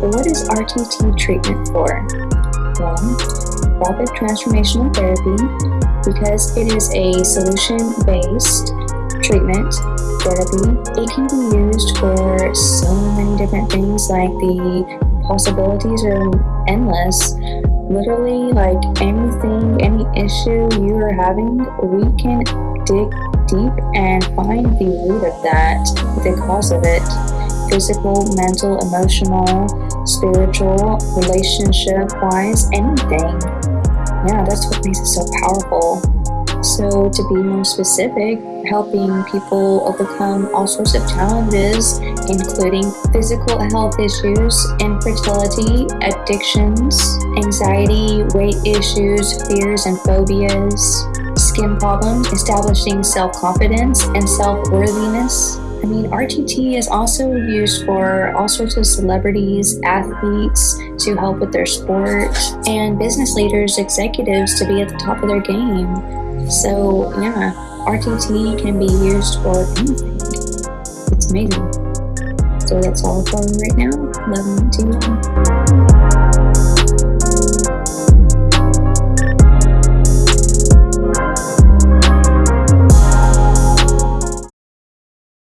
RTT treatment for? Well, rapid transformational therapy because it is a solution-based treatment therapy. It can be used for so many different things like the possibilities are endless. Literally, like anything, any issue you are having, we can dig deep and find the root of that, the cause of it physical, mental, emotional, spiritual, relationship wise, anything. Yeah, that's what makes it so powerful. So, to be more specific, helping people overcome all sorts of challenges, including physical health issues, infertility, addictions, anxiety, weight issues, fears and phobias, skin problems, establishing self confidence and self worthiness. I mean, RTT is also used for all sorts of celebrities, athletes to help with their sport, and business leaders, executives to be at the top of their game. So, yeah, RTT can be used for anything. It's amazing. So, that's all for right now. Love you.